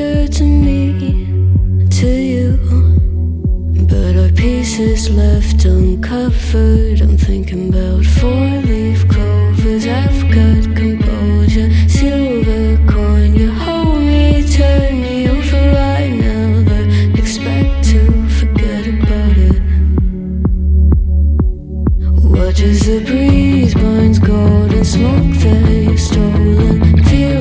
stranger to me, to you. But our pieces left uncovered. I'm thinking about four-leaf clovers. I've got composure, silver coin You hold me, turn me over. Right now But expect to forget about it. Watch as the breeze burns golden smoke that you've stolen. Feel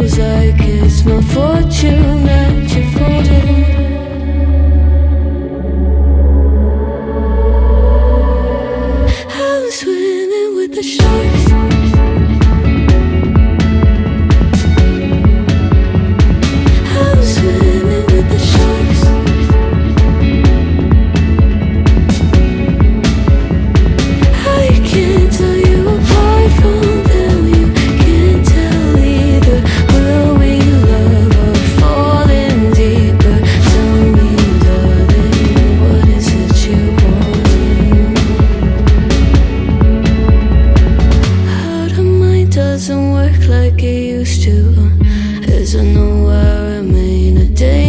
doesn't work like it used to. As I know I remain a day